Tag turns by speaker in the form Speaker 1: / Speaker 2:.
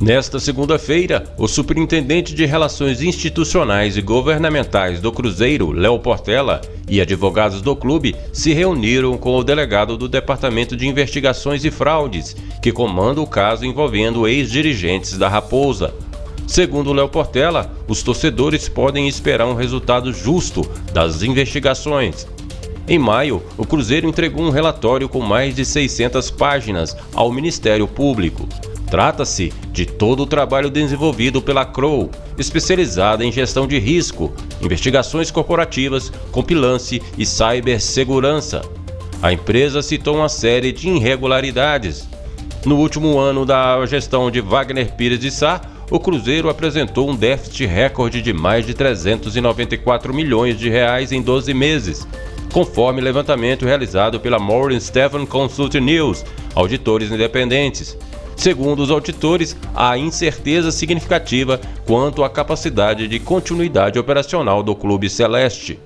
Speaker 1: Nesta segunda-feira, o superintendente de Relações Institucionais e Governamentais do Cruzeiro, Léo Portela, e advogados do clube se reuniram com o delegado do Departamento de Investigações e Fraudes, que comanda o caso envolvendo ex-dirigentes da Raposa. Segundo Léo Portela, os torcedores podem esperar um resultado justo das investigações. Em maio, o Cruzeiro entregou um relatório com mais de 600 páginas ao Ministério Público. Trata-se de todo o trabalho desenvolvido pela CROW, especializada em gestão de risco, investigações corporativas, compilance e cibersegurança. A empresa citou uma série de irregularidades. No último ano da gestão de Wagner Pires de Sá, o Cruzeiro apresentou um déficit recorde de mais de 394 milhões de reais em 12 meses, conforme levantamento realizado pela Morgan Stephen Consult News, auditores independentes. Segundo os auditores, há incerteza significativa quanto à capacidade de continuidade operacional do clube celeste.